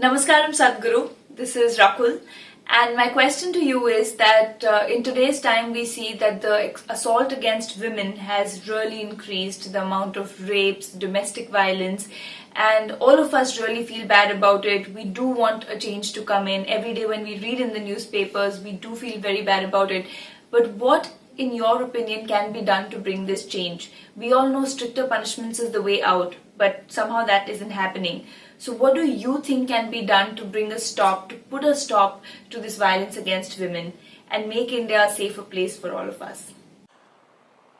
Namaskaram Sadhguru, this is Rakul and my question to you is that uh, in today's time we see that the assault against women has really increased, the amount of rapes, domestic violence and all of us really feel bad about it. We do want a change to come in. Every day when we read in the newspapers we do feel very bad about it. But what in your opinion can be done to bring this change? We all know stricter punishments is the way out, but somehow that isn't happening. So what do you think can be done to bring a stop, to put a stop to this violence against women and make India a safer place for all of us?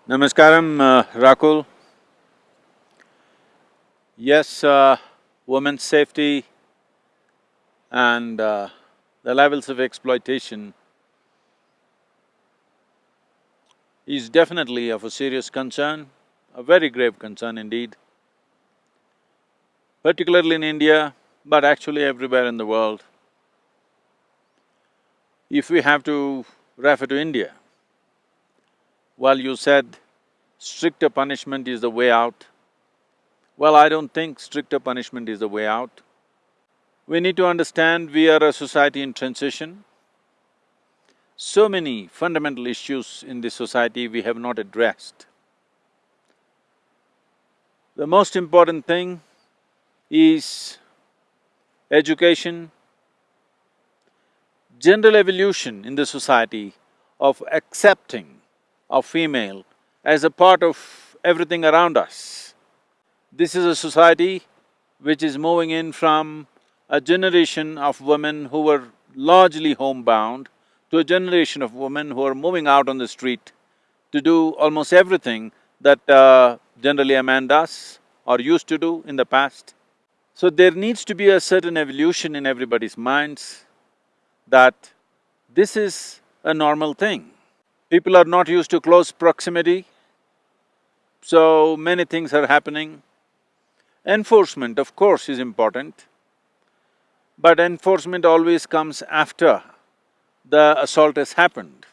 Namaskaram, uh, Rakul. Yes, uh, women's safety and uh, the levels of exploitation is definitely of a serious concern, a very grave concern indeed particularly in India, but actually everywhere in the world. If we have to refer to India, well, you said stricter punishment is the way out. Well, I don't think stricter punishment is the way out. We need to understand we are a society in transition. So many fundamental issues in this society we have not addressed. The most important thing is education, general evolution in the society of accepting of female as a part of everything around us. This is a society which is moving in from a generation of women who were largely homebound to a generation of women who are moving out on the street to do almost everything that uh, generally a man does or used to do in the past. So there needs to be a certain evolution in everybody's minds that this is a normal thing. People are not used to close proximity, so many things are happening. Enforcement, of course, is important, but enforcement always comes after the assault has happened.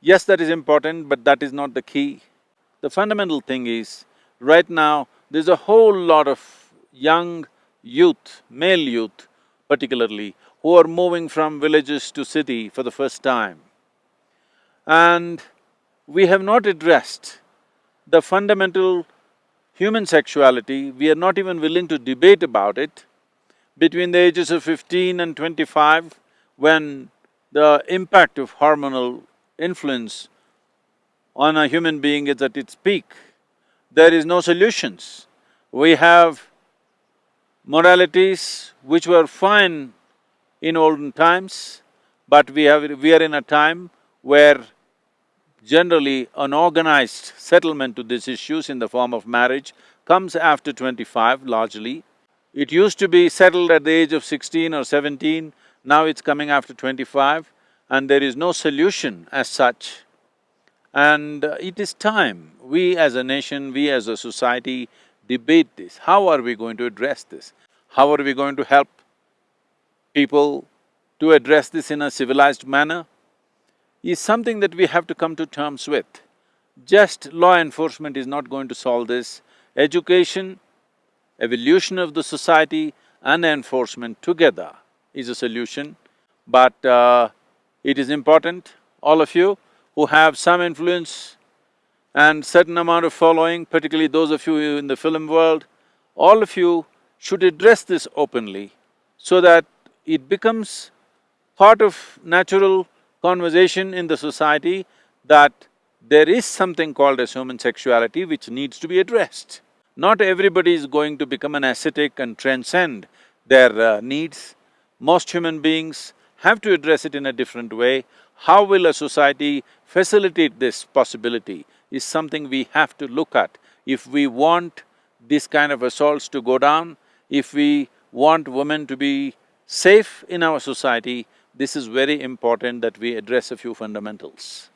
Yes, that is important, but that is not the key. The fundamental thing is, right now, there's a whole lot of young youth, male youth particularly, who are moving from villages to city for the first time. And we have not addressed the fundamental human sexuality, we are not even willing to debate about it. Between the ages of fifteen and twenty-five, when the impact of hormonal influence on a human being is at its peak, there is no solutions. We have moralities which were fine in olden times, but we have… we are in a time where generally an organized settlement to these issues in the form of marriage comes after twenty-five largely. It used to be settled at the age of sixteen or seventeen, now it's coming after twenty-five and there is no solution as such. And it is time, we as a nation, we as a society debate this. How are we going to address this? How are we going to help people to address this in a civilized manner? Is something that we have to come to terms with. Just law enforcement is not going to solve this. Education, evolution of the society and enforcement together is a solution. But uh, it is important, all of you who have some influence and certain amount of following, particularly those of you in the film world, all of you should address this openly so that it becomes part of natural conversation in the society that there is something called as human sexuality which needs to be addressed. Not everybody is going to become an ascetic and transcend their uh, needs. Most human beings have to address it in a different way. How will a society facilitate this possibility? Is something we have to look at. If we want this kind of assaults to go down, if we want women to be safe in our society, this is very important that we address a few fundamentals.